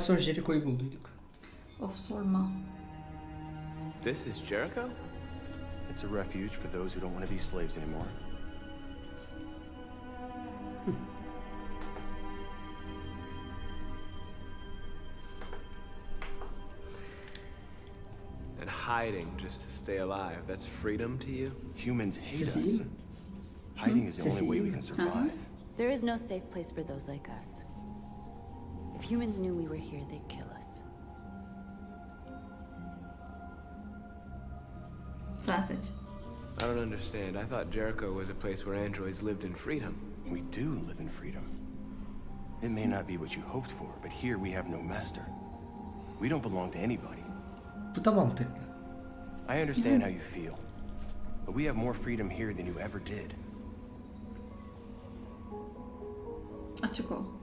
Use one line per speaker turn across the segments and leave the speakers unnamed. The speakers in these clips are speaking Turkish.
Sonra Jericho'yu bulduyduk.
Of sorma.
This is Jericho?
It's a refuge for those who don't want to be slaves anymore. Hmm.
And hiding just to stay alive. That's freedom to you?
Humans hate us. Hiding is the only way we can uh-huh. survive.
There is no safe place for those like us. If humans knew we were here, they'd kill us.
Sen seç.
I don't understand. I thought Jericho was a place where androids lived in freedom.
We do live in freedom. It may not be what you hoped for, but here we have no master. We don't belong to anybody.
Bu da mantıklı.
I understand how you feel, but we have more freedom here than you ever did.
Açık ol.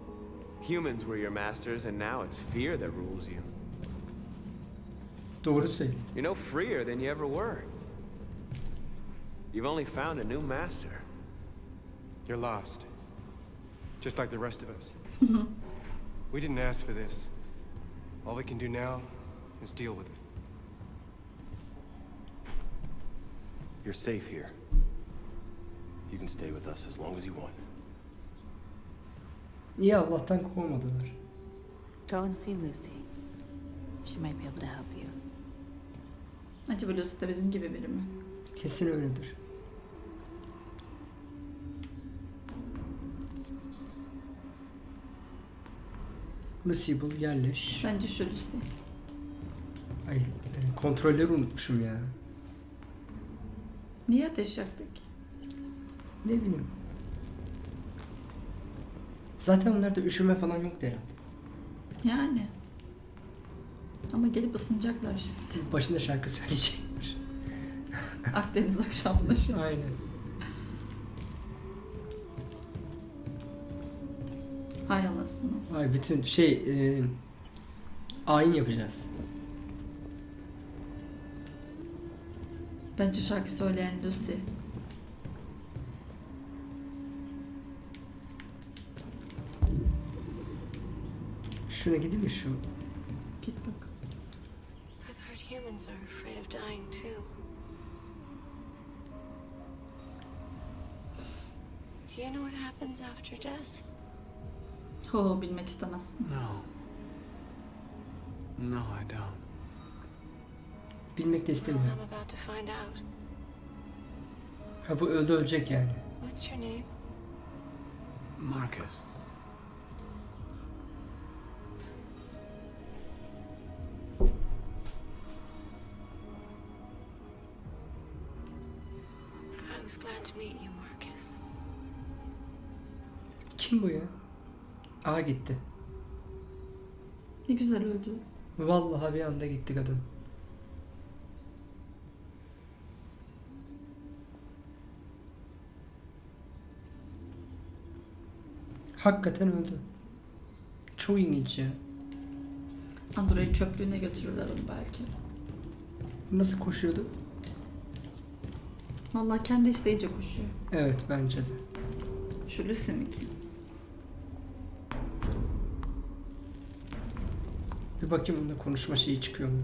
Humans were your masters, and now it's fear that rules you.
Doğru söylüyor.
You're no freer than you ever were. You've only found a new master.
You're lost. Just like the rest of us. we didn't ask for this. All we can do now is deal with it.
You're safe here. You can stay with us as long as you want.
İyi Allah'tan kovmadılar.
Go and see Lucy. She might be able to help you.
Acaba Lucy de bizim gibi biri mi?
Kesin öyledir. Lucy'yi bul yerleş.
Bence şu Lucy.
Ay, e, kontrolleri unutmuşum ya.
Niye ateş yaktık?
Ne bileyim. Zaten onlarda üşüme falan yoktu herhalde.
Yani. Ama gelip ısınacaklar şimdi.
Başında şarkı söyleyecekler.
Akdeniz akşamında şu an.
Aynen.
Hay anasını.
Ay bütün şey e, ayin yapacağız.
Bence şarkı söyleyen Lucy.
Şuna gideyim mi şu?
Git bak.
I've heard humans are afraid of dying too. Do you know what happens after death?
Ho bilmek istemezsin.
No. No, I don't.
Bilmek de
Well,
istemiyorum.
I'm about to find out.
Ha bu öldü ölecek yani.
What's your name?
Marcus.
Kim bu ya? Aa gitti.
Ne güzel öldü.
Vallahi bir anda gitti kadın. Hakikaten öldü. Çok ilginç ya.
Android çöplüğüne götürürler onu belki.
Nasıl koşuyordu?
Vallahi kendi isteyince koşuyor.
Evet bence de.
Şu Lucy mi ki?
Bir bakayım onda konuşma şeyi çıkıyor mu?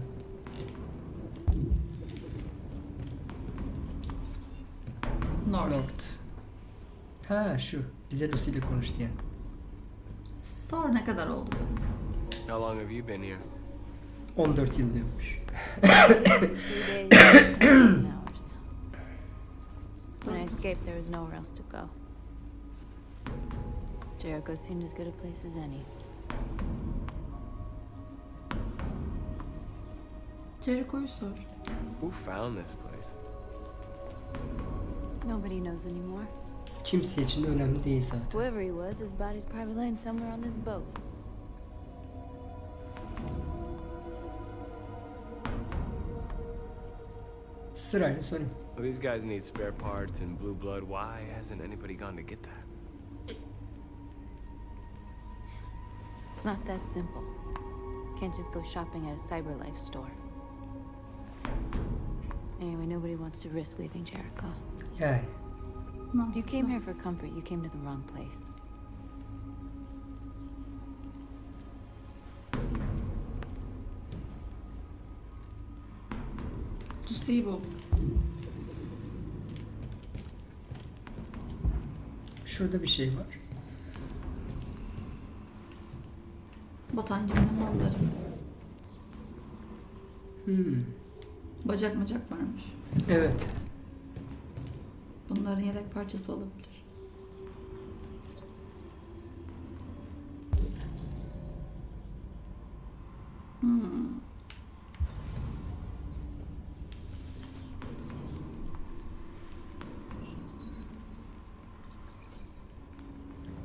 North.
North. Ha şu. Bize Lucy ile konuştu yani.
Sor ne kadar oldu da?
How long have you been here?
14 yıl diyormuş.
When I escaped, there was nowhere else to go. Jericho seemed as good a place as any.
Jericho'yu sor.
Who found this place?
Nobody knows anymore.
Kimse için de önemli değil zaten.
Whoever he was, his body's probably laying somewhere on this boat.
Sırayla sorayım.
Well, these guys need spare parts and blue blood. Why hasn't anybody gone to get that?
It's not that simple. Can't just go shopping at a CyberLife store. Anyway, nobody wants to risk leaving Jericho.
Yeah.
If you came here for comfort, you came to the wrong place.
To Sibo.
Şurada bir şey var.
Batan geminin malları.
Hmm.
Bacak macak varmış.
Evet.
Bunların yedek parçası olabilir. Hmm.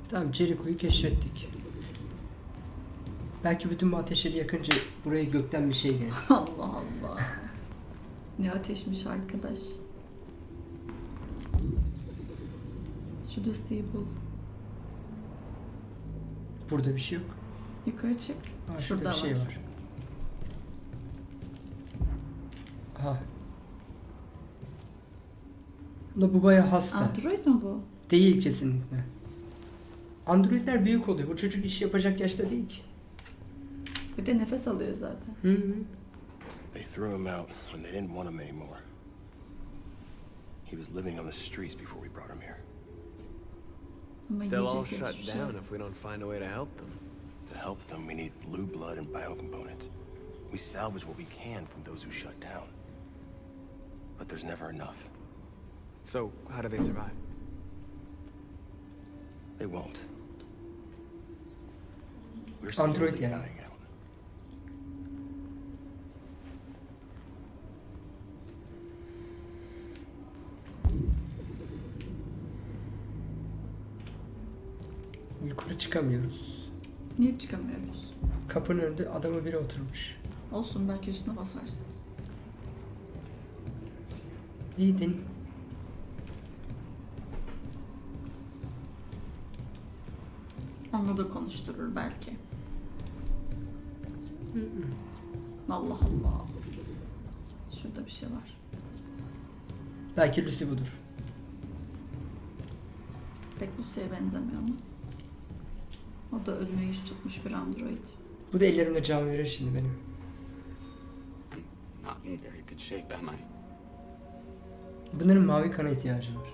Tamam Jericho'yu keşfettik. Belki bütün bu ateşleri yakınca buraya gökten bir şey gelir.
Allah Allah. Ne ateşmiş arkadaş. Şu Lucy'yi bul.
Burada bir şey yok.
Yukarı çık.
Aa, şurada
Şurada
bir şey
var.
var. Aha. La bu baya hasta.
Android mi bu?
Değil kesinlikle. Androidler büyük oluyor. Bu çocuk iş yapacak yaşta değil ki.
Bir de nefes alıyor zaten.
Hı hı.
They threw him out when they didn't want him anymore. He was living on the streets before we brought him here.
They'll all shut
hiçbir şey yok.
down if we don't find a way to help them.
To help them, we need blue blood and biocomponents. We salvage what we can from those who shut down. But there's never enough.
So, how do they survive?
They won't. We're
Android
slowly
yani.
dying out.
Yukarı çıkamıyoruz.
Niye çıkamıyoruz?
Kapının önünde adamı biri oturmuş.
Olsun belki üstüne basarsın.
İyi deneyim.
Onunla da konuşturur belki. Allah Allah. Şurada bir şey var.
Belki Lucy budur.
Pek Lucy'ye benzemiyor ama. O da ölüme yüz tutmuş bir android.
Bu da ellerimde can verir şimdi benim. Bunların mavi kana ihtiyacı var.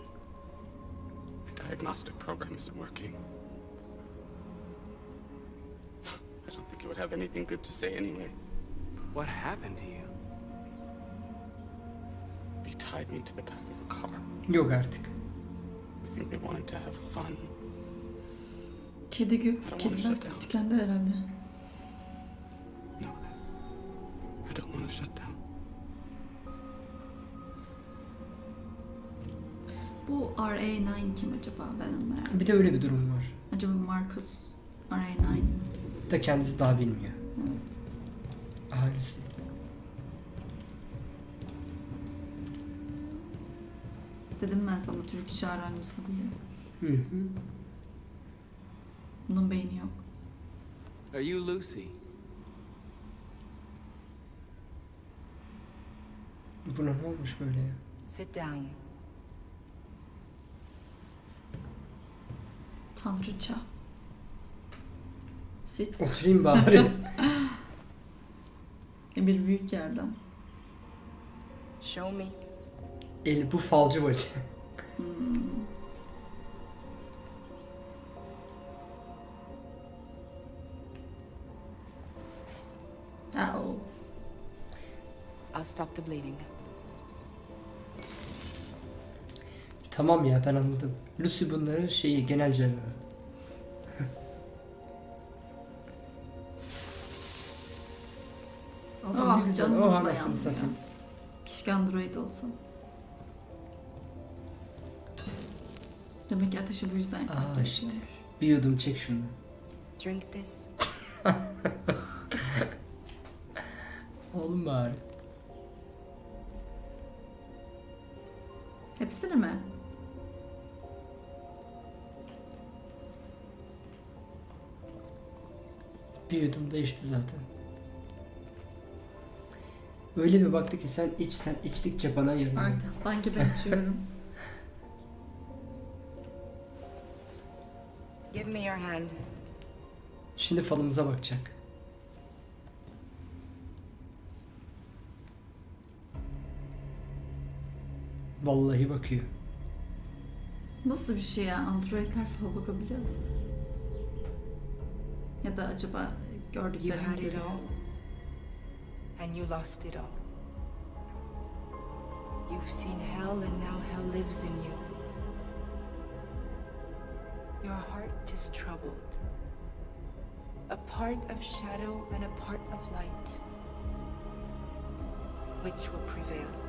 Diagnostic program isn't working. I don't think it would have anything good to say anyway.
What happened to you?
They tied me to the back of a car.
Yok artık.
I think they wanted to have fun.
Kedi gü
wanna
kediler
shut down.
tükendi herhalde.
No, I don't want to shut down.
Bu RA9 kim acaba? Ben onu merak ediyorum.
Bir de öyle bir durum var.
Acaba Marcus RA9
Da kendisi daha bilmiyor. Lucy.
Dedim ben sana Türk öğrencisi diye.
Hı hı.
Bunun beyni yok.
Are you Lucy?
Buna ne olmuş böyle ya?
Sit down.
Tanrıça. Sit.
Oturayım bari.
Bir büyük yerden.
Show me.
El bu falcı bacı.
Ha
stop the bleeding.
Tamam ya ben anladım. Lucy bunların şeyi genel cerrahı. Adam
Ah canımız
Oh
da yandı ya.
satayım.
Keşke Android olsa. Demek ki ateşi bu yüzden
Aa, işte. Bir yudum çek şunu.
Drink this.
Oğlum bari.
Hepsini mi?
Bir yudum da içti zaten. Öyle bir baktı ki sen iç sen içtikçe bana yarıyor.
Ay, sanki ben içiyorum.
Give me your hand.
Şimdi falımıza bakacak. Vallahi bakıyor.
Nasıl bir şey ya? Androidler fal bakabiliyor mu? Ya da acaba
You
gördüklerini
had it
görüyor
all. And you lost it all. You've seen hell and now hell lives in you. Your heart is troubled. A part of shadow and a part of light. Which will prevail?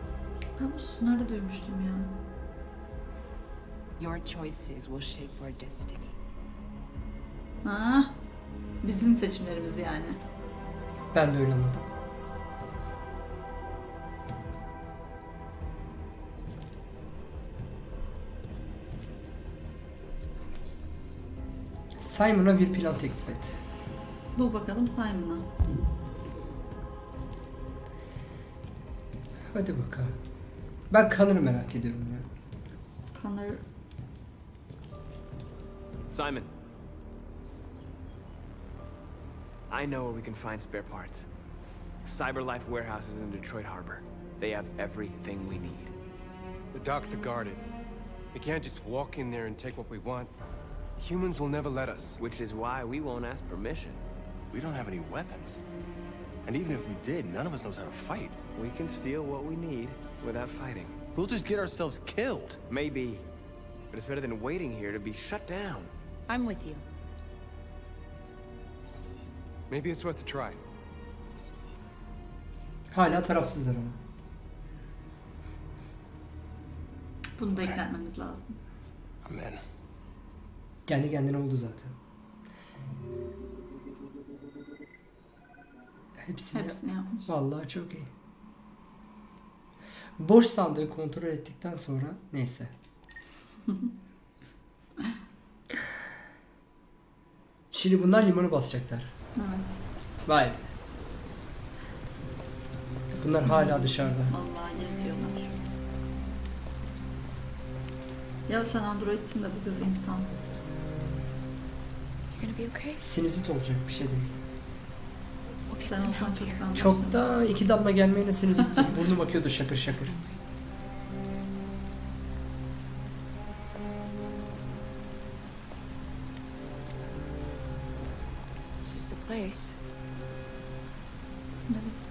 Ben bu sözü nerede duymuştum ya?
Your choices will shape our destiny.
Ha? Bizim seçimlerimiz yani.
Ben de öyle anladım. Simon'a bir plan teklif et.
Bul bakalım Simon'a.
Hadi bakalım. Ben Connor'ı merak ediyorum ya.
Connor
Simon. I know where we can find spare parts. CyberLife warehouse is in Detroit Harbor. They have everything we need.
The docks are guarded. We can't just walk in there and take what we want. Humans will never let us.
Which is why we won't ask permission.
We don't have any weapons. And even if we did, none of us knows how to fight.
We can steal what we need without fighting.
We'll just get ourselves killed.
Maybe. But it's better than waiting here to be shut down.
I'm with you.
Maybe it's worth a try.
Hala tarafsızlar ama.
bunu da ekletmemiz lazım.
I'm in.
Kendi kendine oldu zaten. Hepsini,
Hepsini yapmış.
Vallahi çok iyi. Boş sandığı kontrol ettikten sonra neyse. Şimdi bunlar limanı basacaklar.
Evet.
Vay. be. Bunlar hala dışarıda.
Vallahi geziyorlar. Ya sen androidsin de bu kız insan.
You gonna be okay?
Sinüzit olacak bir şey değil.
Sen olsan çoktan
Çok da iki damla gelmeyle sinüzit burnum akıyordu şakır şakır.
This is the place.
Neresi?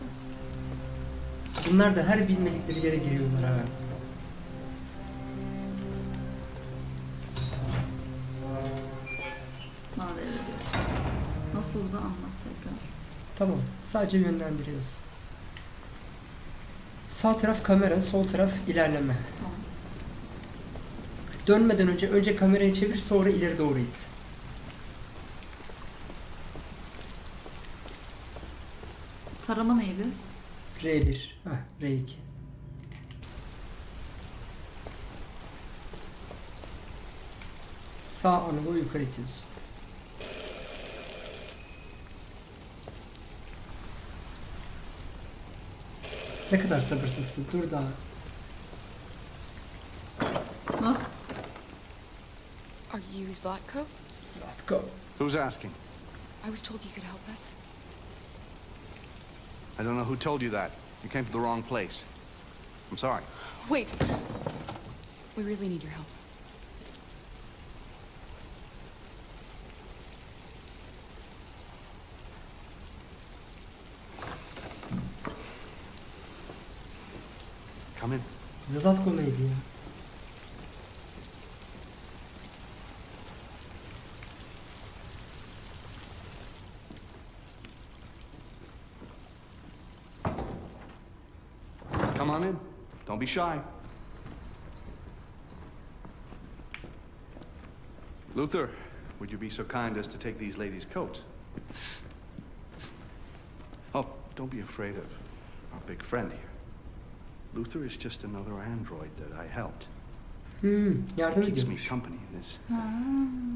Bunlar da her bilmedikleri yere giriyorlar ha.
Bana. Nasıl da anlat tekrar.
Tamam. Sadece yönlendiriyoruz. Sağ taraf kamera, sol taraf ilerleme.
Tamam.
Dönmeden önce önce kamerayı çevir sonra ileri doğru it.
Tarama neydi?
R1. Heh, R2. Sağ anılı yukarı itiyorsun. Ne kadar sabırsızsın. Dur daha.
Ha?
Are you Zlatko?
Let's.
Who's asking?
I was told you could help us.
I don't know who told you that. You came to the wrong place. I'm sorry.
Wait! We really need your help.
Come in.
Neydi ya?
Come on in. Don't be shy. Luther, would you be so kind as to take these ladies' coats? Oh, don't be afraid of our big friend here. Luther is just another android that I helped.
Hmm, yardım
Keeps me company in this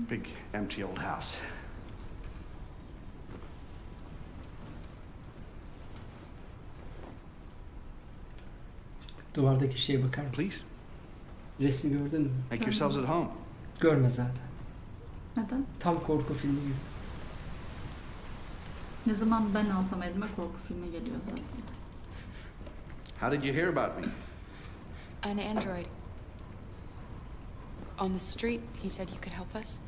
big, empty old house.
Duvardaki şeye bakar mısın?
Please,
Resmi gördün mü?
make yourselves at home.
Görme zaten.
Neden?
Tam korku filmi gibi.
Ne zaman ben alsam elime korku filmi geliyor zaten.
How did you hear about me?
An android
on the street. He said you could help us.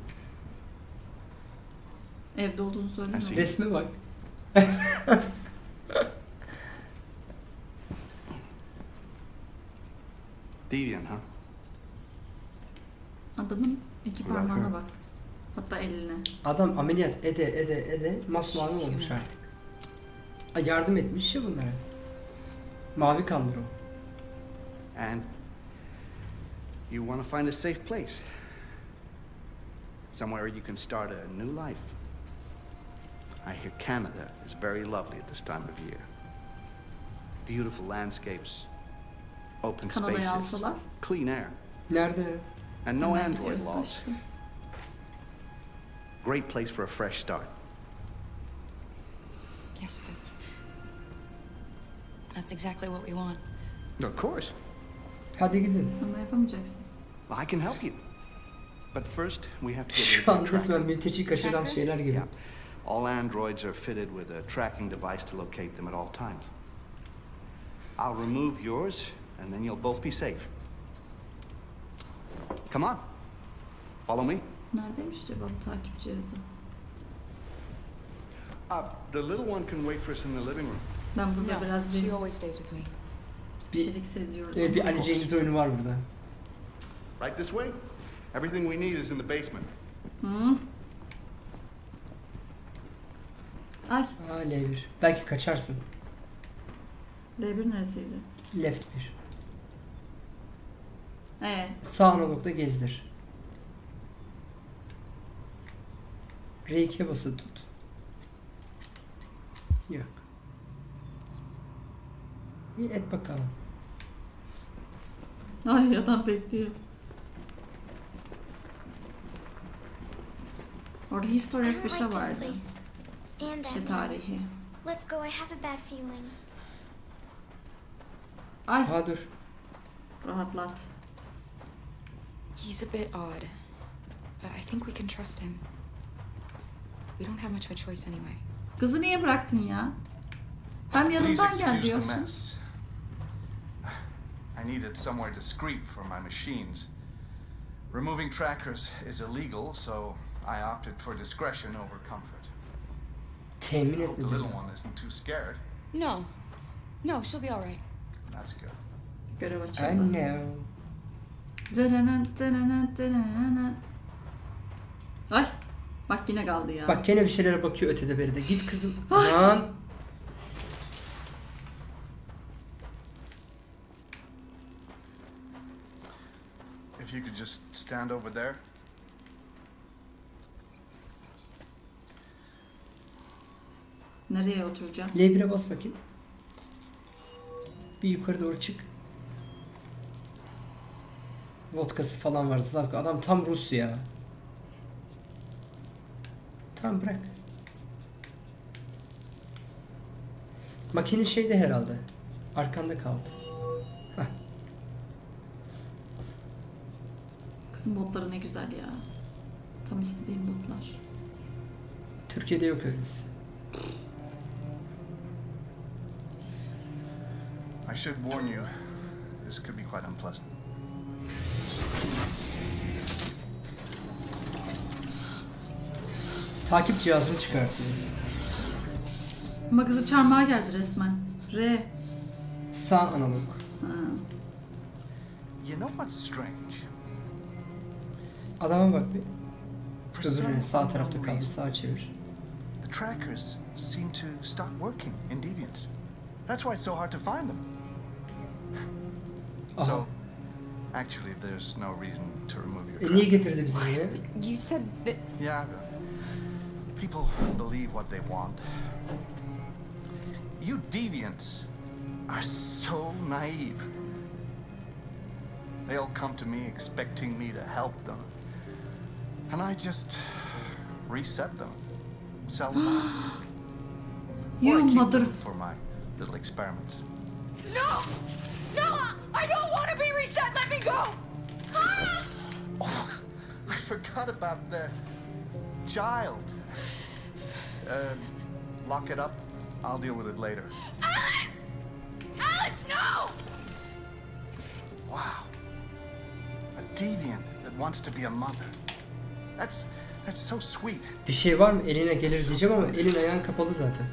Evde olduğunu söylemiyor.
Resme bak.
Deviant, huh?
Adamın iki parmağına bak. Hatta eline.
Adam ameliyat ede ede ede masmavi olmuş artık. Yardım etmiş ya bunlara. Mavi kandır o.
And you want to find a safe place. Somewhere you can start a new life. I hear Canada is very lovely at this time of year. Beautiful landscapes, open
Kanada'ya
spaces,
alsalar.
clean air,
Nerede?
and no
Hemen
android laws. Great place for a fresh start.
Yes, that's. That's exactly what we want.
Of course.
Hadi gidin.
Ama yapamayacaksınız.
I can help you. But first, we have to get
Şu
rid
an
the tracker.
resmen mülteci kaçıran
Tracker?
şeyler gibi.
Yeah. All androids are fitted with a tracking device to locate them at all times. I'll remove yours, and then you'll both be safe. Come on. Follow me.
Neredeymiş acaba bu takip cihazı?
Uh, the little one can wait for us in the living room.
Ben burada
No,
biraz
she
bir
always stays with me.
bir şeylik seziyorum.
Evet, bir Ali Cengiz oyunu var burada.
Right this way? Everything we need is in the basement.
Hı? Ay,
Aa L1. Belki kaçarsın.
L1 neresiydi?
Left 1.
Ee,
Sağ analogda gezdir. R2'ye basılı tut. Yok. İyi et bakalım.
ay adam bekliyor. Orada
don't
bir şey vardı. Bir şey tarihi.
Let's go. I have a bad feeling.
Ay,
Ha dur.
rahatlat.
He's a bit odd, but I think we can trust him. We don't have much of a choice anyway.
Kızı niye bıraktın ya? Hem yanımdan gel diyorsun.
Mess. I needed somewhere discreet for my machines. Removing trackers is illegal, so I opted for discretion over comfort.
Temin
I hope the little one isn't too scared.
No. No, she'll be all right.
That's good.
Görev
I
açıldı.
know.
Ay, bak yine kaldı ya.
Bak gene bir şeylere bakıyor ötede beride. Git kızım. Aman.
If you could just stand over there.
Nereye oturacağım?
L1'e bas bakayım. Bir yukarı doğru çık. Vodkası falan var. Zlatko. Adam tam Rus ya. Tamam bırak. Makine şeyde herhalde. Arkanda kaldı.
Kızın botları ne güzel ya. Tam istediğim botlar.
Türkiye'de yok öylesi.
I should warn you, this could be quite unpleasant.
Takip cihazını çıkartıyor.
Ama kızı çarmıha geldi resmen. R.
Sağ analog.
Ha.
You know what's strange?
Adama bak bir.
For some
Öbürünün sağ
unknown
tarafta kaldı.
reason,
Sağa çevir.
the trackers seem to stop working in Deviants. That's why it's so hard to find them.
Aha.
So, actually, there's no reason to remove your
E niye
tracker.
getirdi bizi buraya?
You said that.
Yeah, people believe what they want. You deviants are so naive. They all come to me expecting me to help them. And I just reset them, sell them.
You mother...
for my little experiments.
No! No! I don't want to be reset! Let me go!
Oh, I forgot about the child. Um, lock it up. I'll deal with it later.
Alice! Alice, no!
Wow. A deviant that wants to be a mother. That's that's so sweet.
Bir şey var mı? Eline gelir diyeceğim ama elin ayağın kapalı zaten.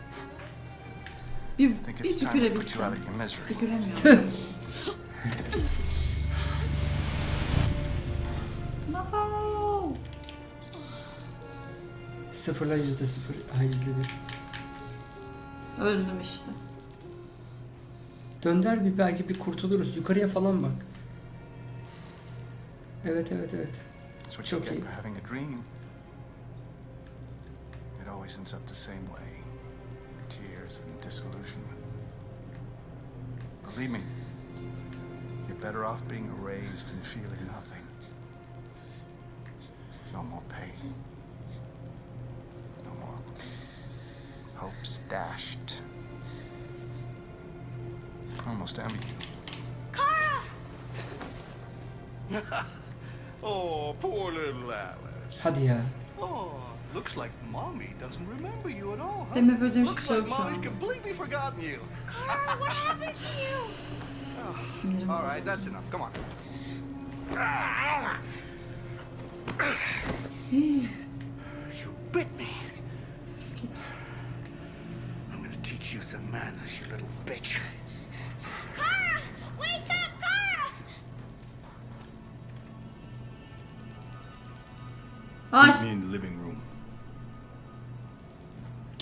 Bir, bir tükürebilsem. Tüküremiyorum. no.
Sıfırla yüzde sıfır. Ha yüzde bir.
Öldüm işte.
Dönder bir belki bir kurtuluruz. Yukarıya falan bak. Evet evet evet.
That's what you get for having a dream. It always ends up the same way. Tears and disillusionment. Believe me, you're better off being erased and feeling nothing. No more pain. No more hopes dashed. I almost envy you. oh, poor little Alice.
Hadi ya.
Oh, looks like mommy doesn't remember you at all, huh?
Deme böceğim
Looks
şu
like
soğuk
mommy's
an.
completely forgotten you.
Carl, What happened to you?
Sinirim
All
bozuldu.
right, that's enough. Come on.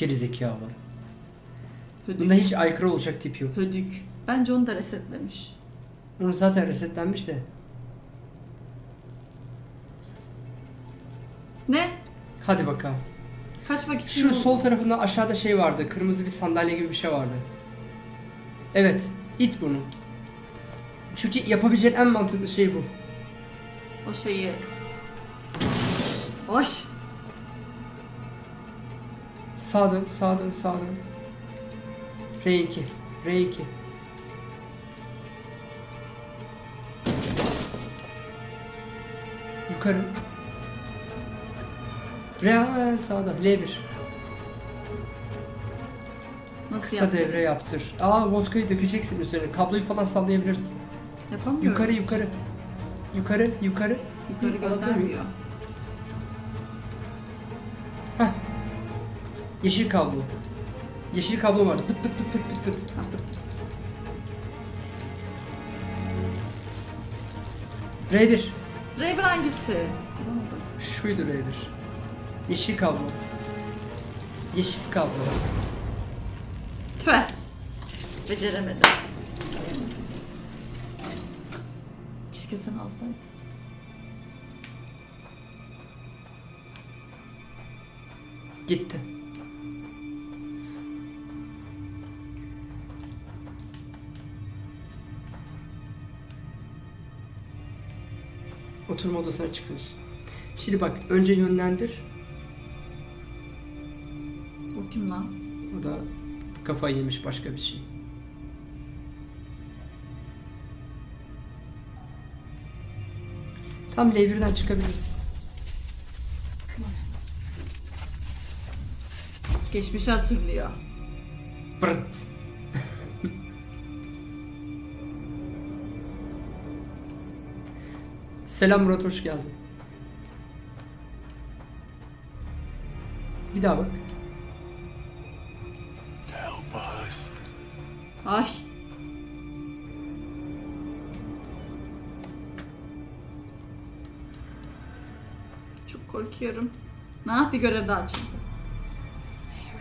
Geri zekalı.
hödük.
Bunda hiç aykırı olacak tip yok.
Hödük. Bence onu da resetlemiş.
Onu zaten resetlenmiş de.
Ne?
Hadi bakalım.
Kaçmak için
Şu
yol-
sol tarafında aşağıda şey vardı. Kırmızı bir sandalye gibi bir şey vardı. Evet. it bunu. Çünkü yapabileceğin en mantıklı şey bu.
o şeyi. Ay.
Sağa dön, sağa dön, sağa dön. R2. R2. Yukarı. R sağda. L1.
Nasıl
Kısa
yaptın?
devre yaptır. Aa vodkayı dökeceksin üzerine. Kabloyu falan sallayabilirsin.
Yapamıyorum.
Yukarı yukarı. Yukarı yukarı.
Yukarı
Hı,
göndermiyor.
Yeşil kablo. Yeşil kablo vardı. Pıt pıt pıt pıt pıt pıt.
Ha, dur.
R1.
Raven hangisi? Bulamadım.
Şuydu R1. Yeşil kablo. Yeşil kablo.
Tüh. Beceremedim. Keşke sen alsaydın.
Gitti. Oturma odasına çıkıyorsun. Şimdi bak önce yönlendir.
O kim lan?
O da kafayı yemiş başka bir şey. Tam L1'den çıkabilirsin.
Geçmişi hatırlıyor.
Bırt. Selam Murat hoş geldin. Bir daha bak.
Help us.
Ay. Çok korkuyorum. Ne yap bir görev daha.
I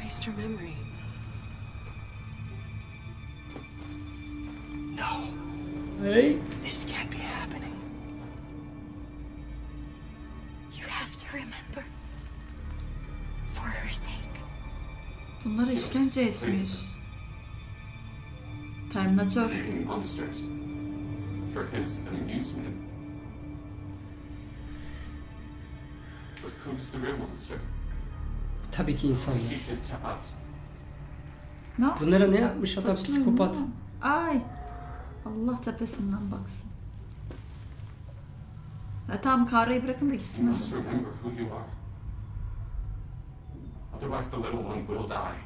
erased her memory.
No,
Hey.
this
Bunlara işkence etmiş. Terminatör.
creating monsters for his amusement. But who's the real monster?
Tabii ki insanlar.
Ne?
Bunlara ne yapmış adam
Saçma
psikopat.
mı? Ay. Allah tepesinden baksın. Ya tamam Kara'yı bırakın da
You
gitsin.
must remember who you are. Otherwise, the little one will die.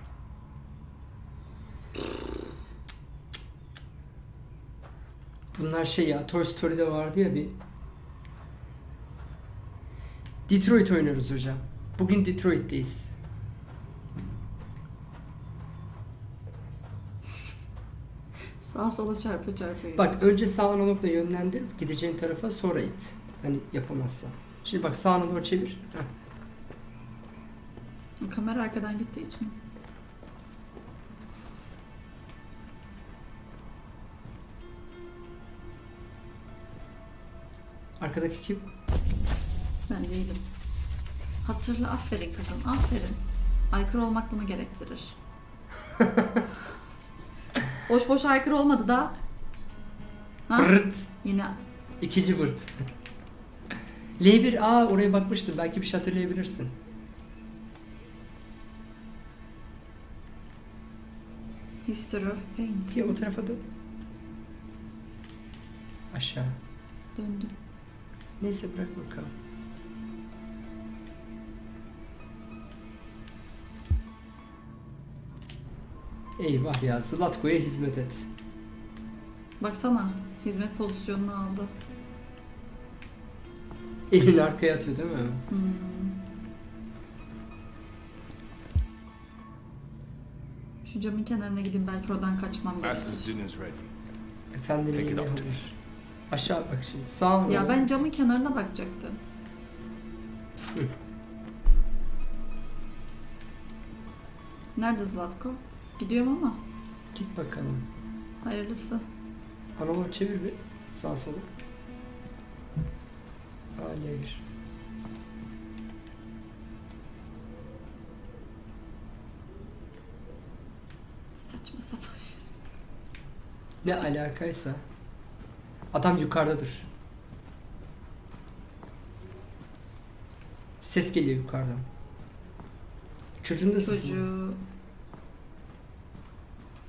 Bunlar şey ya Toy Story'de vardı ya bir Detroit oynuyoruz hocam. Bugün Detroit'teyiz.
Sağa sola çarpa çarpa.
Bak önce sağ analogla yönlendir gideceğin tarafa sonra it. Hani yapamazsan. Şimdi bak sağ analogu çevir. Heh.
Kamera arkadan gittiği için.
Arkadaki kim?
Ben değilim. Hatırla aferin kızım aferin. Aykırı olmak bunu gerektirir. boş boş aykırı olmadı da. Ha?
Bırt.
Yine
İkinci bırt. L1 aa oraya bakmıştım. Belki bir şey hatırlayabilirsin.
History of Paint.
Ya o tarafa dön. Aşağı.
Döndüm.
Neyse bırak bakalım. Eyvah ya Zlatko'ya hizmet et.
Baksana hizmet pozisyonunu aldı.
Elini arkaya atıyor değil mi?
Hmm. Şu camın kenarına gideyim belki oradan kaçmam gerekir.
Master's dinner's ready.
Efendim hazır. Aşağı bak şimdi sağ
Ya
nasıl?
ben camın kenarına bakacaktım.
Hı.
Nerede Zlatko? Gidiyorum ama.
Git bakalım.
Hayırlısı.
Analog çevir bir sağ sola. Aa L1.
Saçma sapan şey.
Ne alakaysa. Adam yukarıdadır. Ses geliyor yukarıdan. Çocuğun da sesi.
Çocuğu...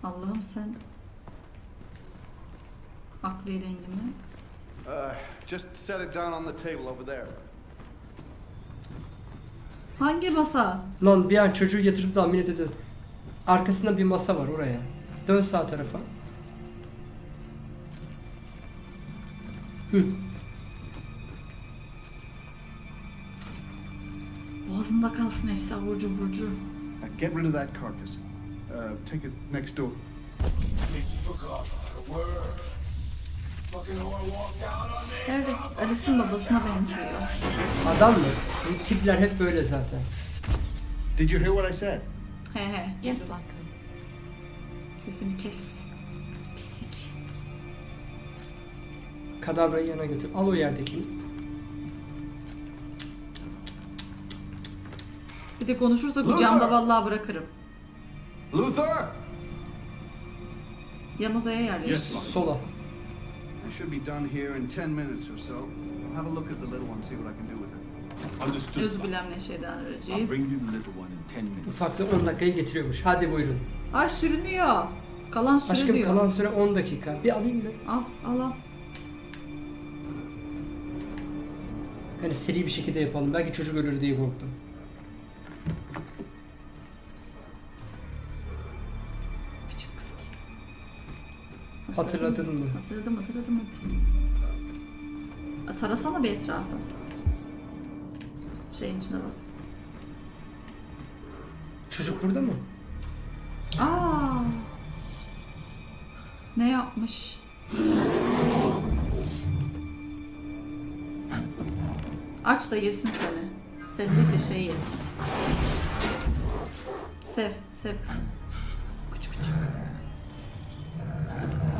Allah'ım sen... Aklı dengimi.
Uh, just set it down on the table over there.
Hangi masa?
Lan bir an çocuğu yatırıp da ameliyat ediyor. Arkasında bir masa var oraya. Dön sağ tarafa. Hı.
Boğazında kalsın Efsa burcu burcu.
Uh, get rid of that carcass. Uh, take it next door.
Evet, Alice'in babasına benziyor.
Adam mı? Bu tipler hep böyle zaten.
Did you hear what I said?
He he.
Yes, Latko.
Sesini kes.
Kadavrayı yana götür. Al o yerdekini.
Bir de konuşursa bu camda vallahi bırakırım.
Luther!
Yan odaya yerleştir.
Yes.
Sola.
I should be done here in 10 minutes or so. I'll have a look at the little one, see what I can do with her.
Understood.
Bilen ne şeyden
I'll
vereceğim.
bring you the little one in ten minutes.
Ufaklığı 10 dakikaya getiriyormuş. Hadi buyurun.
Ay sürünüyor. Kalan süre
Aşkım
diyor.
kalan süre 10 dakika. Bir alayım mı?
Al al al.
Hani seri bir şekilde yapalım. Belki çocuk ölür diye korktum.
Küçük kız.
Hatırladın mı?
Hatırladım hatırladım hadi. A, Tarasana bir etrafı. Şeyin içine bak.
Çocuk burada mı?
Aa. Ne yapmış? Aç da yesin seni. Sen değil de şey yesin. Sev, sev kızım. Küçük küçük.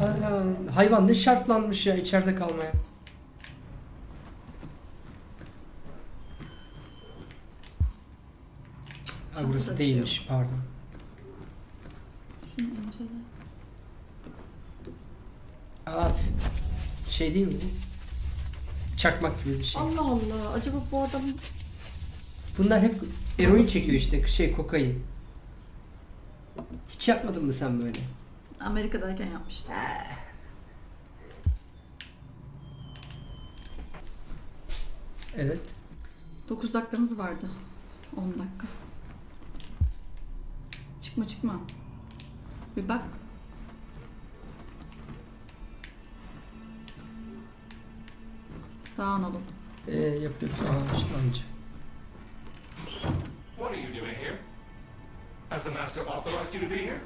Aa, hayvan ne şartlanmış ya içeride kalmaya. Ha, burası
bir şey
değilmiş pardon.
Şunu incele.
Aa, şey değil mi? Çakmak gibi bir şey.
Allah Allah. Acaba bu adam
Bunlar hep eroin çekiyor işte şey kokain. Hiç yapmadın mı sen böyle?
Amerika'dayken yapmıştı.
Evet.
9 dakikamız vardı. 10 dakika. Çıkma çıkma. Bir bak. Sağ analım.
Ee, yapıyor sağ başlangıcı. What are you doing here?
Has the master authorized you to be here?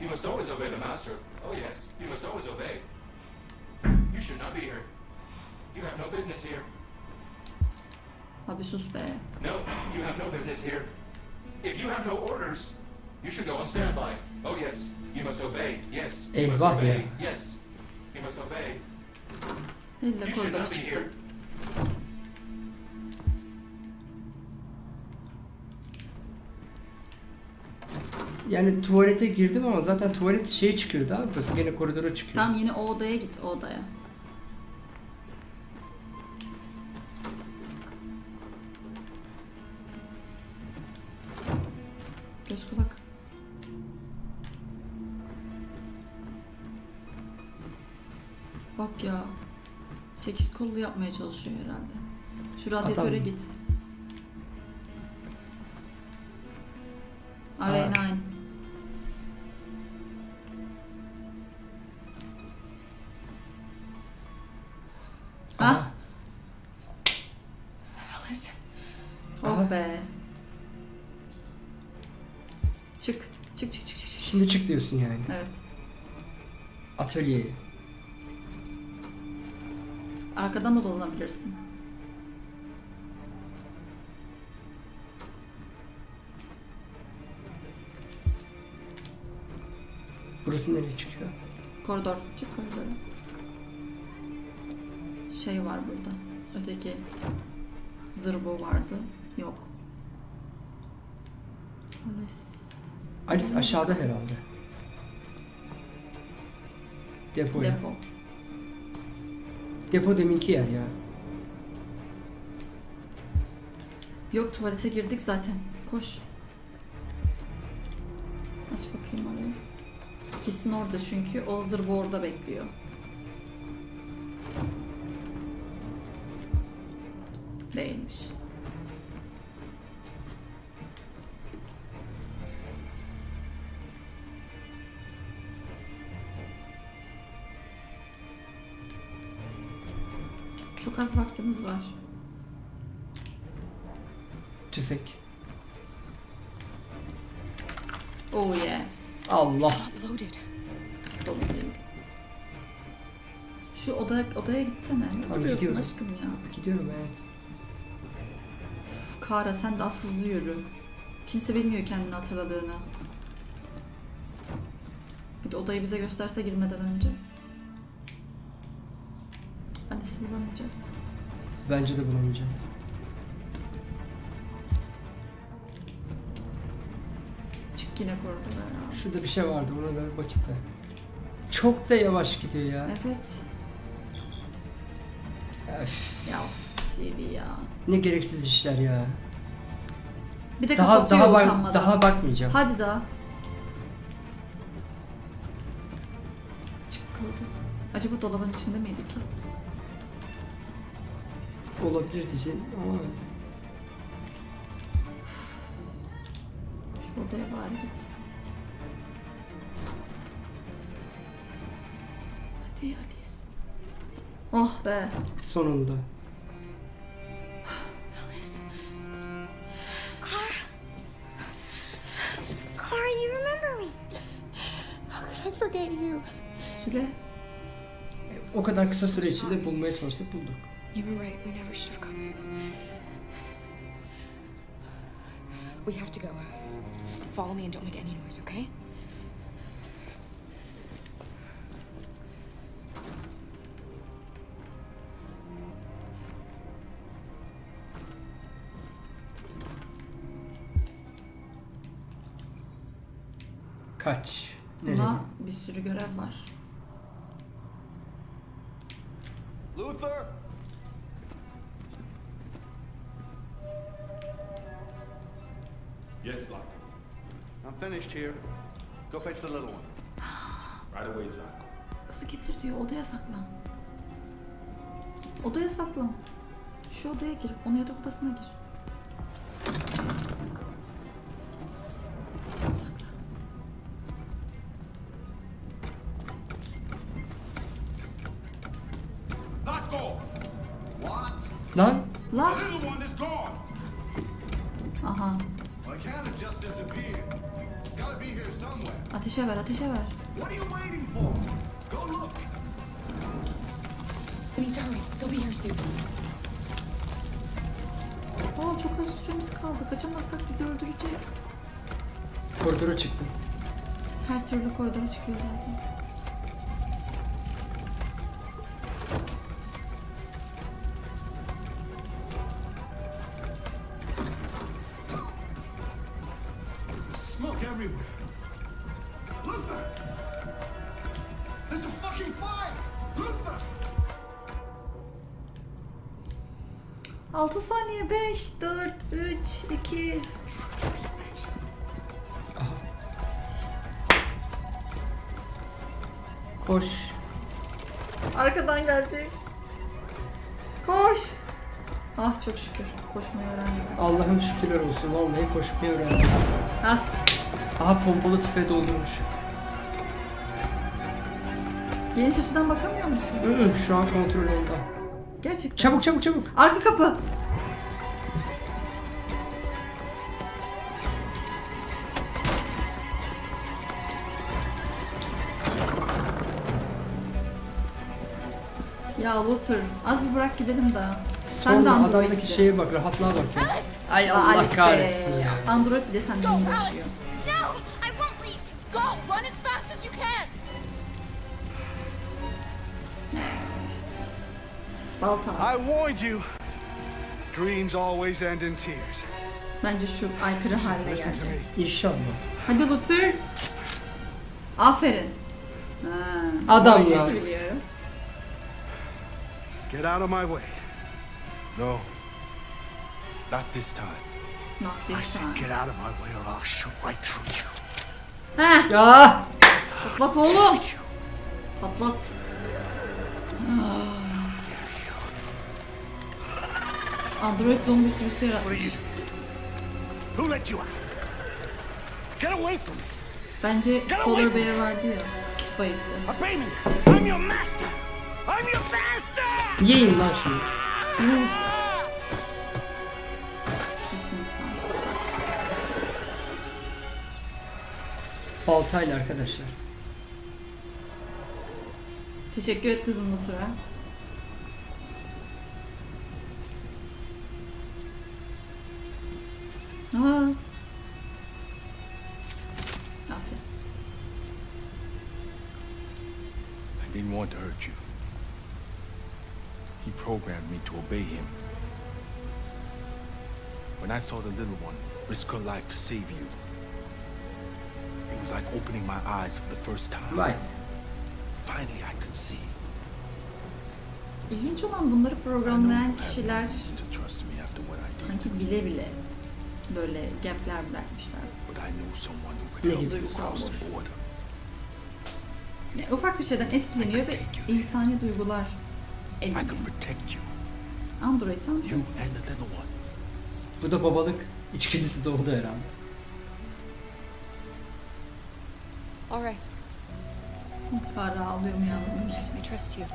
You must always obey the master. Oh yes, you must always obey. You should not be here. You have no business here.
Abi sus be.
No, you have no business here. If you have no orders, you should go on standby. Oh yes, you must obey. Yes, you must obey. Yes, you must obey.
Elle de
You should
koridora çıktı.
Yani tuvalete girdim ama zaten tuvalet şeye çıkıyordu abi. Burası gene koridora çıkıyor.
Tamam yine o odaya git o odaya. Kollu yapmaya çalışıyor herhalde. Şu radyatöre
Adam-
git. R9. Ah.
Alice.
Oh be. Çık. Çık çık çık çık. çık.
Şimdi çık diyorsun yani.
Evet.
Atölyeye.
Arkadan da dolanabilirsin.
Burası nereye çıkıyor?
Koridor. Çık koridora. Şey var burada. Öteki zırbo vardı. Yok. Alice.
Alice aşağıda herhalde. Depoya.
Depo.
Depo deminki yer ya.
Yok tuvalete girdik zaten. Koş. Aç bakayım orayı. Kesin orada çünkü o zırbo orada bekliyor. Değilmiş. Çok az vaktimiz var.
Tüfek.
Oh yeah.
Allah.
Dolu değil. Şu odaya, odaya gitsene. Ne
Tamam,
duruyorsun
gidiyorum.
aşkım ya?
Gidiyorum evet.
Üf, Kara sen de az hızlı yürü. Kimse bilmiyor kendini hatırladığını. Bir de odayı bize gösterse girmeden önce. Bulamayacağız.
Bence de bulamayacağız.
Çık yine koridora ya.
Şurada bir şey vardı ona da bir bakayım da. Çok da yavaş gidiyor ya.
Evet.
Öf,
Ya TV ya.
ne gereksiz işler ya.
Bir de
Daha
kapatıyor
daha bak
utanmadan.
daha bakmayacağım.
Hadi daha. Çık koridora. Acaba dolabın içinde miydi ki?
Olabilir diyeceğim ama
Şu odaya bari git. Hadi Alice. Oh be.
sonunda.
Alice.
Clara. Clara, you remember me.
How could I forget you?
Süre.
O kadar kısa süre içinde bulmaya çalıştık bulduk.
You were right. We never should have come. here. We have to go. Follow me and don't make any noise, okay?
Go fetch the little one.
Right away, Zako.
Kızı getir diyor odaya saklan. Odaya saklan. Şu odaya gir. Onun yatak odasına gir. Öldürecek.
Koridora çıktım.
Her türlü koridora çıkıyor zaten.
Smoke everywhere. Luther! There's a fucking fire! Luther!
6 saniye 5 4 3 2
Koş.
Arkadan gelecek. Koş. Ah çok şükür. Koşmayı öğrendim.
Allah'ım şükürler olsun. Vallahi koşmayı öğrendim.
As.
Aha pompalı tüfeği doldurmuş.
Geniş açıdan bakamıyor musun?
Hı hı, Şu an kontrol onda.
Gerçekten.
Çabuk çabuk çabuk.
Arka kapı. Luther az bir bırak gidelim daha. Sen de
Sonra
Android'sin.
adamdaki şeye bak rahatlığa bak. ya. Ay Allah
Alice be.
kahretsin ya.
Android bir de senden
Go! No! I won't leave! Go! Run as fast as you can!
Balta.
I warned you. Dreams always end in tears.
Bence şu aykırı haline
Listen to
gelecek.
me.
İnşallah.
Hadi Luther. Aferin. Ha,
Adam ya.
Get out of my way.
No. Not this time.
Not
I
this
said
time.
get out of my way or I'll shoot right through you.
Heh,
Ya.
patlat oğlum. Patlat. Android zombi sürüsü yaratmış.
Who let you out? Get away from me.
Bence Polar Bear vardı ya. Kutup ayısı.
Obey me. I'm your master. I'm your master.
Yiyin lan şunu.
Pis.
Baltayla arkadaşlar.
Teşekkür et kızım Luther'a. Aa.
Obey him. When I saw the little one risk her life to save you, it was like opening my eyes for the first time.
Vay.
Finally, I could see.
İlginç olan bunları programlayan kişiler sanki bile bile böyle gapler bırakmışlar.
Ne
the border.
Yani ufak bir şeyden etkileniyor ve insani duygular ediniyor. Android sen
you and the little one.
Bu da babalık içgüdüsü doğdu herhalde.
All right.
Kara ağlıyor mu yavrum?
I trust you.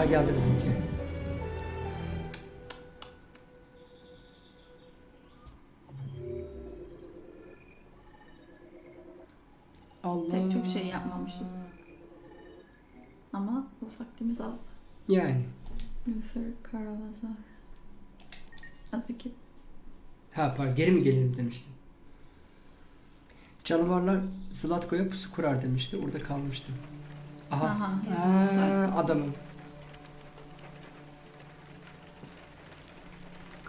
I was
yapmamışız. Ama vaktimiz azdı.
Yani.
Luther Karavazar. Az bir kez.
Ha pardon geri mi gelelim demiştim. Canavarlar Zlatko'ya pusu kurar demişti. Orada kalmıştım. Aha.
Aha,
Aa, adamım.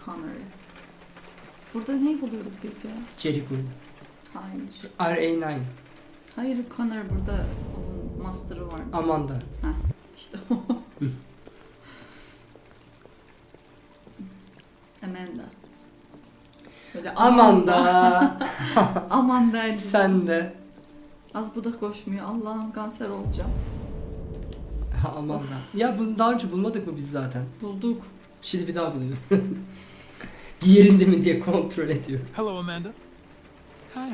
Connor. Burada ne buluyorduk biz ya?
Jericho.
Hayır.
RA9.
Hayır Connor burada onun master'ı vardı.
Amanda.
Heh, işte o. Amanda. Böyle
Amanda.
Aman.
Sen de.
Az bu da koşmuyor. Allah'ım kanser olacağım.
Ha, Amanda. Ya bunu daha önce bulmadık mı biz zaten?
Bulduk.
Şimdi bir daha buluyorum. Yerinde mi diye kontrol ediyor.
Hello, Amanda.
Connor.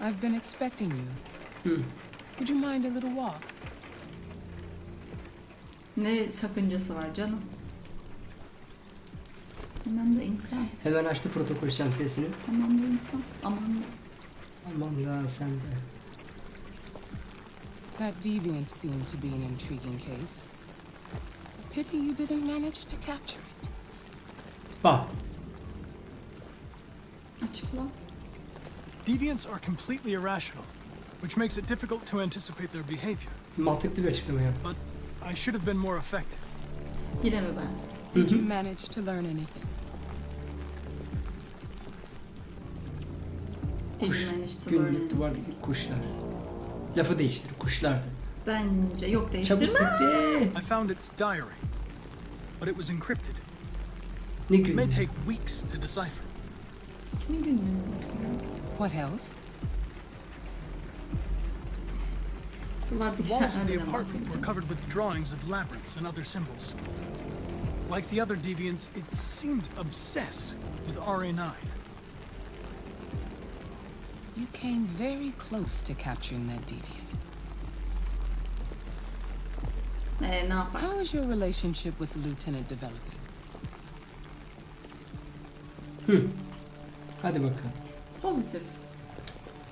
I've been expecting you.
Hmm.
Would you mind a little walk?
Ne sakıncası var canım? Hemen de insan.
Hemen açtı protokol şemsiyesini.
Hemen de insan. Aman
Aman da sen de.
That deviant seemed to be an intriguing case. Pity you didn't manage to capture it.
Bak.
açıkla.
Deviants are completely irrational, which makes it difficult to anticipate their behavior.
Mantıklı bir açıklama yap.
But I should have been more effective.
Yine mi ben?
Did you manage to learn anything?
Did
Kuş.
you manage to
Günlük
learn?
duvardaki kuşlar. Lafı değiştir. Kuşlardı.
Bence yok
Çabuk
değiştirme.
I found its diary, but it was encrypted.
Ne
It may take weeks to decipher.
Kimin bakıyorum?
What else?
The walls of the apartment were covered with drawings of labyrinths and other symbols. Like the other deviants, it seemed obsessed with RA9.
You came very close to capturing that deviant.
Ee, ne yapar?
How is your relationship with the lieutenant developing?
Hadi bakalım.
Pozitif.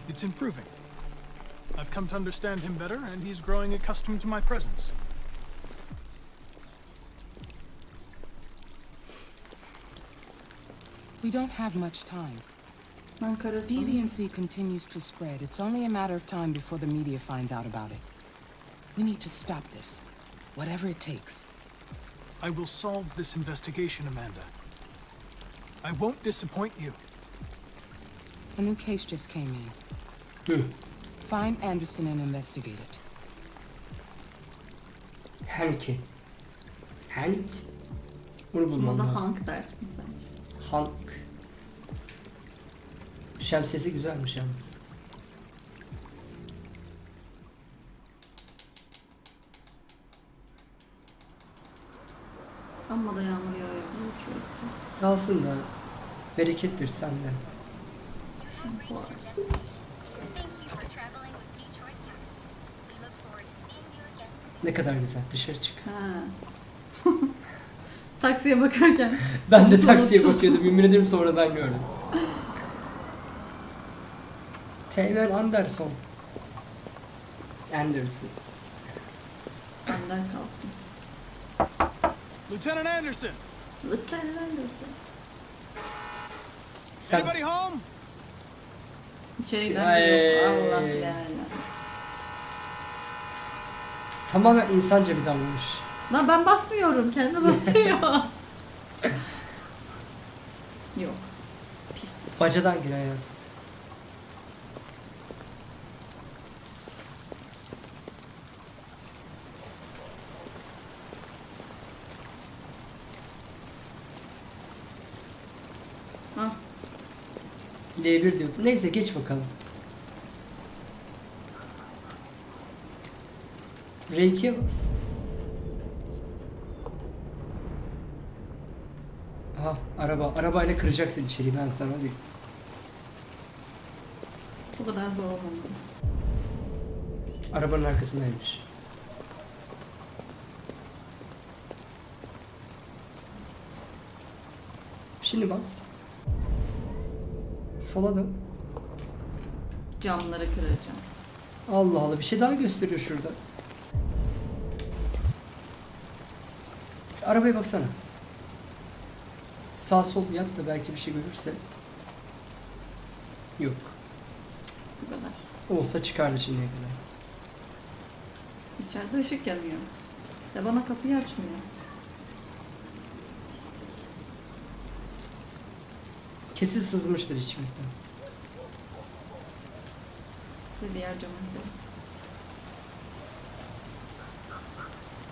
It's improving. I've come to understand him better, and he's growing accustomed to my presence.
We don't have much time. Deviancy continues to spread. It's only a matter of time before the media finds out about it. We need to stop this, whatever it takes.
I will solve this investigation, Amanda. I won't disappoint you.
A new case just came in.
Hı.
Find Anderson and investigate it.
Hank. Hank. Bunu bulmam lazım.
Hank dersin sen.
Hank. Şemsiyesi güzelmiş yalnız.
Amma da yağmur yağıyor. Detroit'te.
Kalsın da berekettir sende. Ne kadar güzel. Dışarı çık.
Ha. Taksiye bakarken.
Ben de taksiye bakıyordum. Yemin ederim sonradan gördüm. Teğmen Anderson. Anderson.
Benden kalsın.
Lieutenant Anderson!
Lieutenant Anderson.
Sen
Anybody home?
İçeri giren
Ay.
yok. Allah yani.
tamamen insanca bir davranış.
Lan ben basmıyorum. Kendi basıyor. yok. Pislik.
Bacadan gir hayatım. L1 diyor. Neyse geç bakalım. R2'ye bas. Aha araba. Arabayla kıracaksın içeriği ben sana diyeyim.
Bu kadar zor olmadı.
Arabanın arkasındaymış. Şimdi bas. Sola dön.
Camları kıracağım.
Allah Allah bir şey daha gösteriyor şurada. Arabaya baksana. Sağ sol yap da belki bir şey görürse. Yok.
Bu kadar.
Olsa çıkardı şimdiye kadar.
İçeride ışık yanıyor. Ya bana kapıyı açmıyor.
Kesin sızmıştır içmekten.
Ve diğer cama gidelim.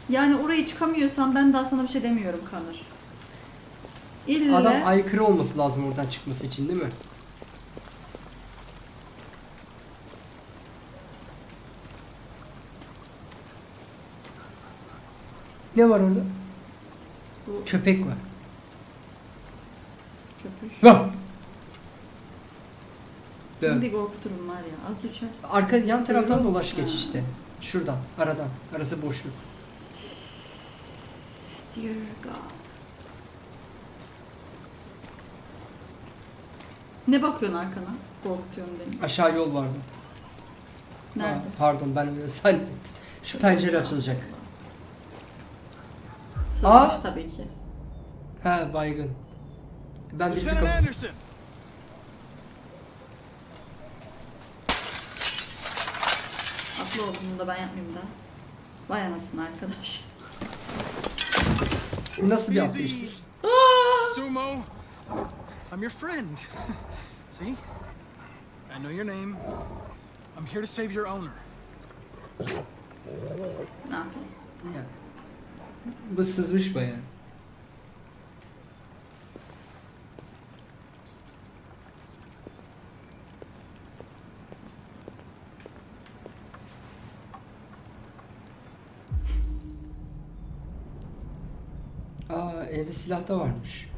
Yani orayı çıkamıyorsan ben daha sana bir şey demiyorum Kanır. İlle
Adam aykırı olması lazım oradan çıkması için değil mi? Ne var orada?
Bu-
Köpek var.
köpüş.
Vah! Dön.
bir korkuturum var ya. Az uçar.
Arka yan taraftan
Duyuyor
dolaş geç işte. Şuradan, aradan. Arası boşluk.
Dear God. Ne bakıyorsun arkana? Korkutuyorsun beni.
Aşağı yol vardı.
Nerede?
Aa, pardon ben öyle zannettim. Şu pencere açılacak. Aa!
tabii ki.
He baygın. Ben birisi
Lieutenant. Anderson!
Atlı olduğunu da ben yapmayayım da. Vay anasını arkadaş.
Nasıl bir
Easy.
atlayıştır?
Sumo! I'm your friend. See? I know your name. I'm here to save your owner.
Ne yapayım?
Ya. Bu sızmış baya. Aa elde silah da varmış.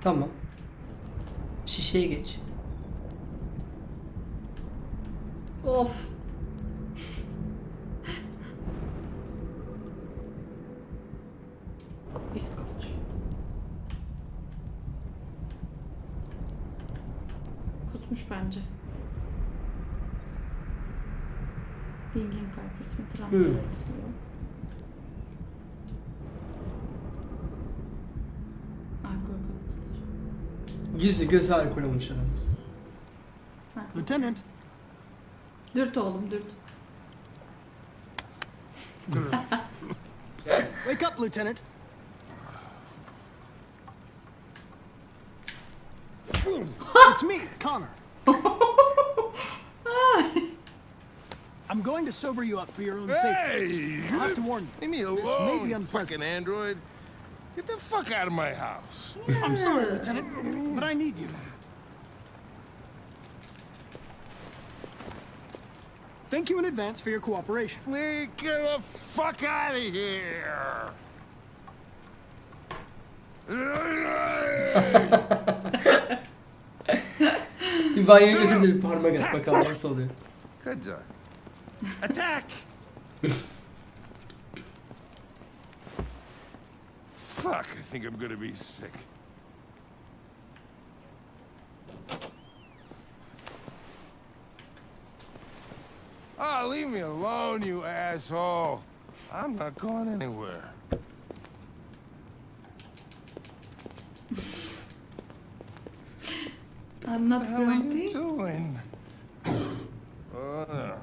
Tamam. Şişeye geç.
Of.
Hmm.
belirtisi yok. Alkol kalıntıları.
Yüzü gözü alkol olmuş adam.
Lieutenant!
Dürt oğlum dürt.
Wake up, Lieutenant! it's me, Connor. I'm going to sober you up for your own safety.
Hey!
I'll have to warn you.
Leave me alone,
This may be
you
unpleasant.
fucking android. Get the fuck out of my house.
I'm sorry, Lieutenant, but I need you. Thank you in advance for your cooperation.
Get the fuck out of here.
Bir banyoya götür de bir parmak at bakalım nasıl oluyor.
Good job. Attack! Fuck, I think I'm gonna be sick. Oh, leave me alone, you asshole. I'm not going anywhere.
I'm not
What the hell are you doing? Uh,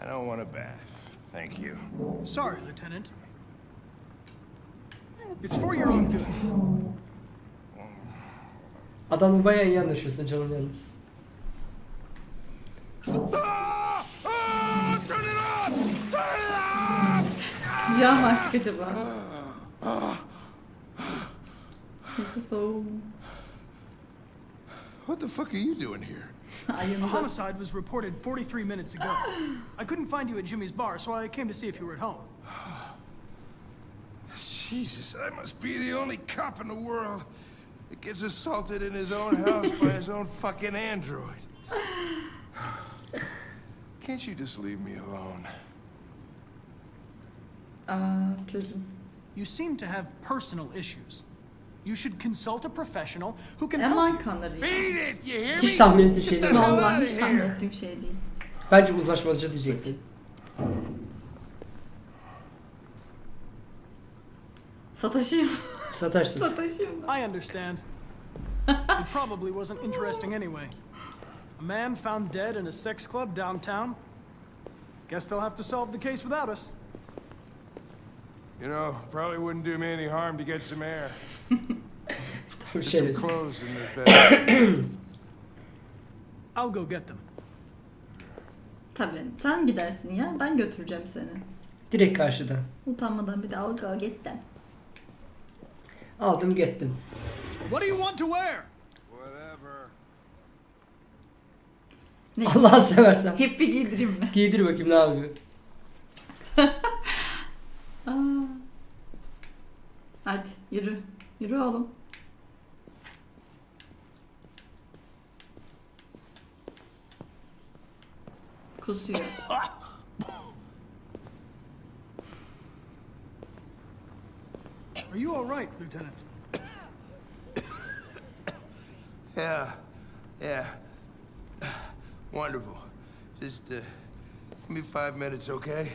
I don't want a bath. Thank you.
Sorry, Lieutenant. It's for your own good.
Adamla bayağı iyi anlaşıyorsun canım yalnız.
Sıcağı mı açtık acaba? Yoksa soğuğu mu?
What the fuck are you doing here?
A homicide was reported 43 minutes ago. I couldn't find you at Jimmy's bar, so I came to see if you were at home.
Jesus, I must be the only cop in the world that gets assaulted in his own house by his own fucking android. Can't you just leave me alone?
Aa, çözüm.
You seem to have personal issues. You should consult a professional who can help you.
Eman kanır ya.
Beat it, you hear
Hiç tahmin ettiğim şey değil.
Vallahi hiç tahmin ettiğim şey değil.
Bence uzlaşmacı diyecektim.
Sataşayım.
Sataşsın.
Sataşayım.
I understand. it probably wasn't interesting anyway. A man found dead in a sex club downtown. Guess they'll have to solve the case without us.
You know, probably wouldn't do me any harm to get some air.
Tabii
some clothes in the bed.
I'll go get them.
Tabii. Sen gidersin ya. Ben götüreceğim seni.
Direkt karşıdan.
Utanmadan bir de al go git de.
Aldım gittim.
What do you want to wear?
Whatever.
Ne?
Allah'ı seversen.
Hep bir giydireyim mi?
Giydir bakayım ne yapıyor.
Hadi yürü. Yürü oğlum. Kusuyor.
Are you all right, Lieutenant?
yeah, yeah. Wonderful. Just uh, give me five minutes, okay?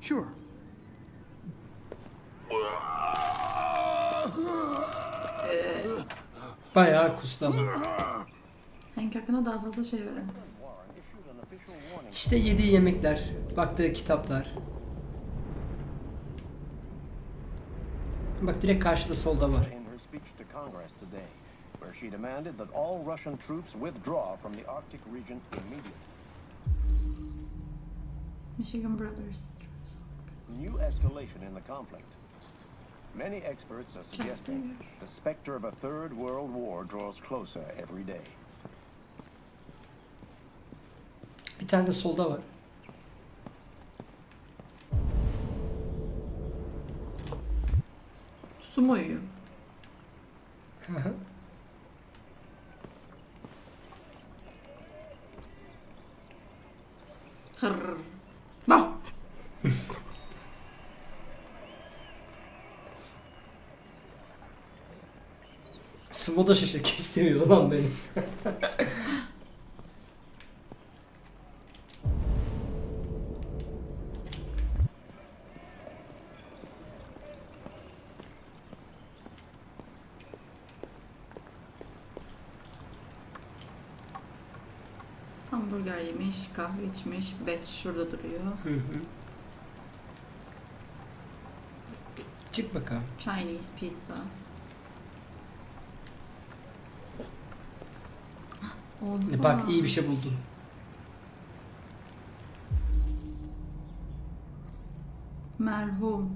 Sure.
Bayağı kustu ama.
Hank hakkında daha fazla şey öğren.
İşte yediği yemekler, baktığı kitaplar. Bak direkt karşıda solda var.
Where she demanded that all Russian troops withdraw from the Arctic region immediately.
Michigan Brothers.
New escalation in the conflict. Many experts are suggesting the specter of a third world war draws closer every day.
Bir tane de solda var.
Su mu uyuyor?
Hı Sımo da şaşır. Kim seviyor lan beni?
Hamburger yemiş, kahve içmiş. Batch şurada duruyor.
Hı hı. Çık bakalım.
Chinese pizza. Oha.
Bak iyi bir şey buldun.
Merhum.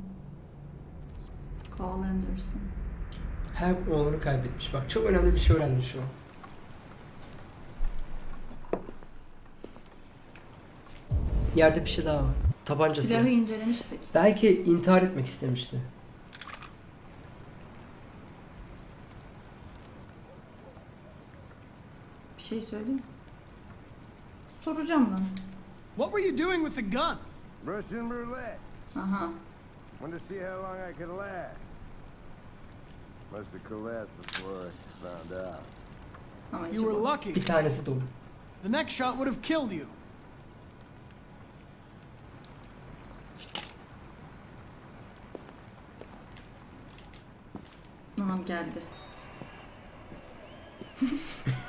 Carl Anderson.
Her oğlunu kaybetmiş. Bak çok önemli bir şey öğrendin şu an. Yerde bir şey daha var. Tabancası.
Silahı incelemiştik.
Belki intihar etmek istemişti.
Şey söyleyeyim? Soracağım lan.
What were you doing with the gun?
Russian roulette.
Aha.
Wanted to see how long I could last. Must have collapsed before I found out.
Ama
You were lucky.
Bir tanesi dolu.
The next shot would have killed you.
Nanam geldi.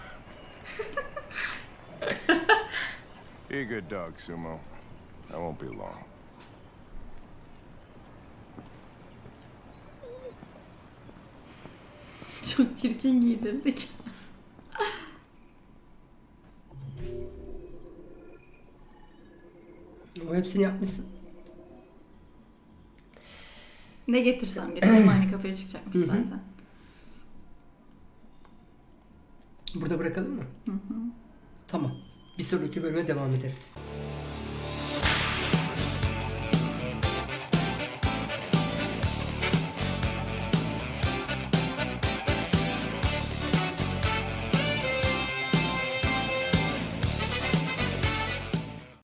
You're a good dog, Sumo. I won't be long.
Çok çirkin giydirdik.
O hepsini yapmışsın.
Ne getirsem getireyim aynı kapıya çıkacakmış zaten.
Burada bırakalım mı?
Hı hı.
Tamam. Bir sonraki bölüme devam ederiz.